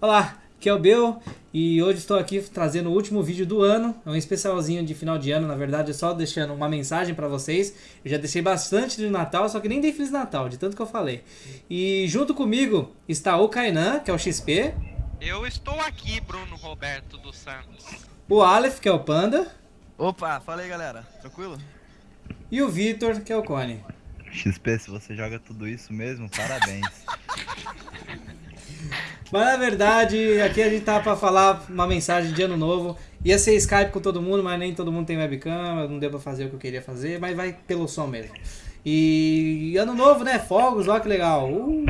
Olá, aqui é o Bel e hoje estou aqui trazendo o último vídeo do ano, é um especialzinho de final de ano, na verdade só deixando uma mensagem para vocês. Eu já deixei bastante de Natal, só que nem dei Feliz Natal, de tanto que eu falei. E junto comigo está o Kainan, que é o XP. Eu estou aqui, Bruno Roberto dos Santos. O Aleph, que é o Panda. Opa, fala aí galera, tranquilo? E o Vitor, que é o Cone. XP, se você joga tudo isso mesmo, parabéns. Mas na verdade, aqui a gente tá pra falar uma mensagem de ano novo. Ia ser Skype com todo mundo, mas nem todo mundo tem webcam, não deu pra fazer o que eu queria fazer, mas vai pelo som mesmo. E ano novo, né? Fogos, olha que legal. Uh,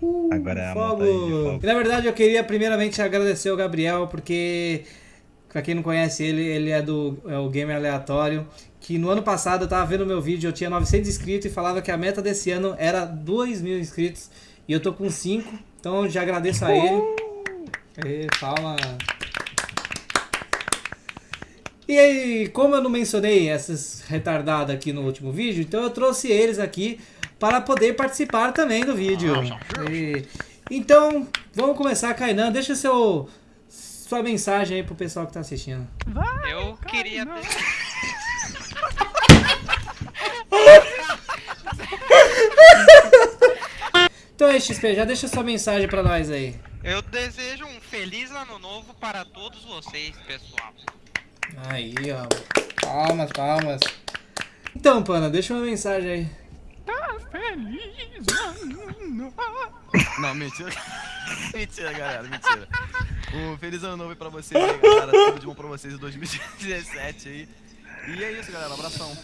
uh, Agora é a de fogo. E na verdade eu queria primeiramente agradecer ao Gabriel, porque pra quem não conhece ele, ele é do é o Gamer Aleatório. Que no ano passado eu tava vendo meu vídeo, eu tinha 900 inscritos e falava que a meta desse ano era 2 mil inscritos. E eu tô com 5, então já agradeço a ele. Aê, palma. E aí, como eu não mencionei essas retardadas aqui no último vídeo, então eu trouxe eles aqui para poder participar também do vídeo. E- então, vamos começar, Kainan. Deixa seu, sua mensagem aí pro pessoal que tá assistindo. Eu queria. Então aí, XP, já deixa sua mensagem pra nós aí. Eu desejo um feliz ano novo para todos vocês, pessoal. Aí, ó. Palmas, palmas. Então, Pana, deixa uma mensagem aí. Não, mentira. mentira, galera, mentira. Um feliz ano novo aí pra vocês aí, galera. Tudo de bom pra vocês em 2017 aí. E é isso, galera. Abração.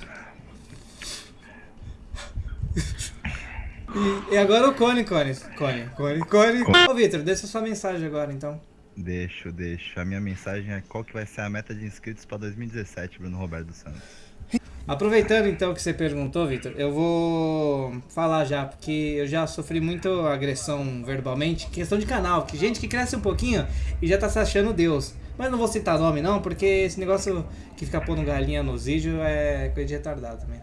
E, e agora o Cone, Cone. Cone, Cone, Cone. Ô, Vitor, deixa sua mensagem agora, então. Deixo, deixo. A minha mensagem é qual que vai ser a meta de inscritos pra 2017, Bruno Roberto dos Santos. Aproveitando então que você perguntou, Vitor, eu vou falar já, porque eu já sofri muito agressão verbalmente, questão de canal, que gente que cresce um pouquinho e já tá se achando Deus. Mas não vou citar nome não, porque esse negócio que fica pondo galinha nos vídeos é coisa de retardado também.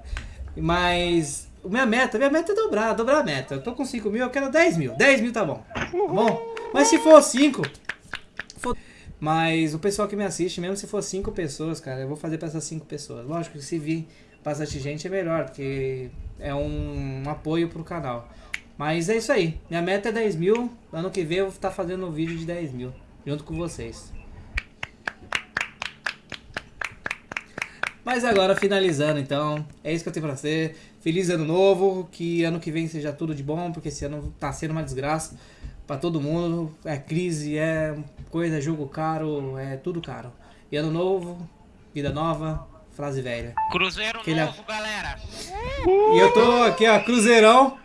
Mas minha meta, minha meta é dobrar, dobrar a meta. Eu tô com 5 mil, eu quero 10 mil. 10 mil tá bom. Tá bom? Mas se for 5, mas o pessoal que me assiste, mesmo se for cinco pessoas, cara, eu vou fazer pra essas cinco pessoas. Lógico que se vir bastante gente é melhor, porque é um, um apoio pro canal. Mas é isso aí. Minha meta é 10 mil. Ano que vem eu vou estar fazendo um vídeo de 10 mil. Junto com vocês. Mas agora, finalizando então, é isso que eu tenho pra ser. Feliz ano novo, que ano que vem seja tudo de bom, porque esse ano tá sendo uma desgraça pra todo mundo. É crise, é coisa, jogo caro, é tudo caro. E ano novo, vida nova, frase velha. Cruzeiro Aquele a- novo, galera. E eu tô aqui, ó, Cruzeirão.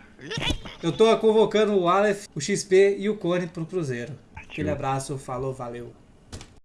Eu tô convocando o Aleph, o XP e o Cone pro Cruzeiro. Aquele abraço, falou, valeu.